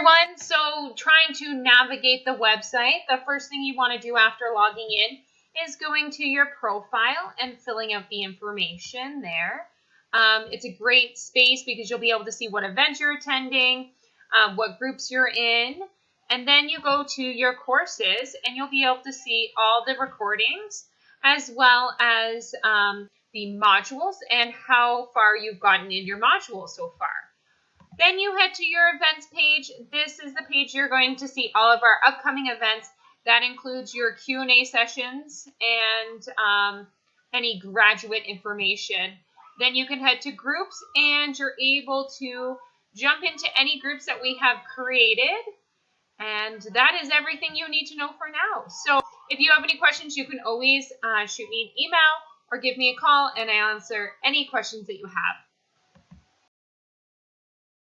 everyone. So trying to navigate the website, the first thing you want to do after logging in is going to your profile and filling out the information there. Um, it's a great space because you'll be able to see what events you're attending, um, what groups you're in, and then you go to your courses and you'll be able to see all the recordings as well as um, the modules and how far you've gotten in your module so far. Then you head to your events page. This is the page you're going to see all of our upcoming events. That includes your Q&A sessions and um, any graduate information. Then you can head to groups and you're able to jump into any groups that we have created. And that is everything you need to know for now. So if you have any questions, you can always uh, shoot me an email or give me a call and I answer any questions that you have.